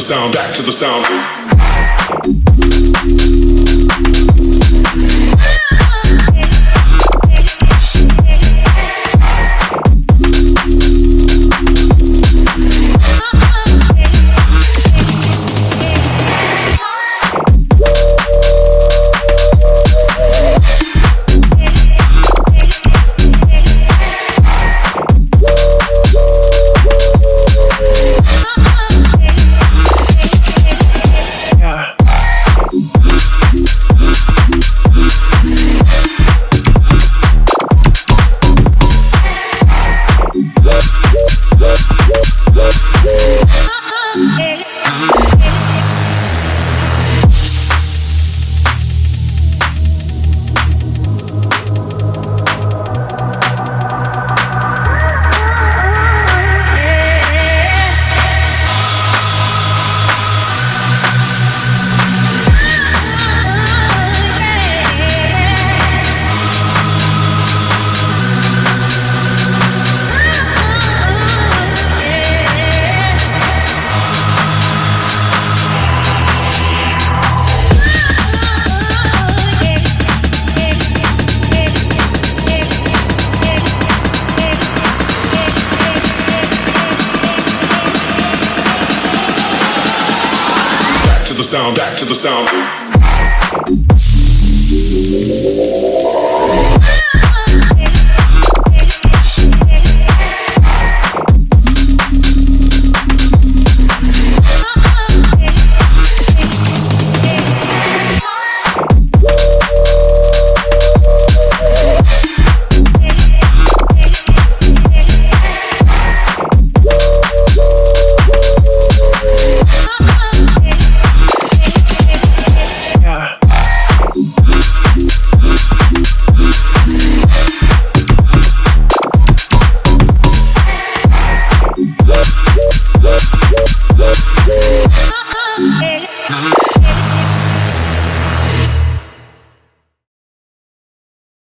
sound, back to the sound. The sound, back to the sound.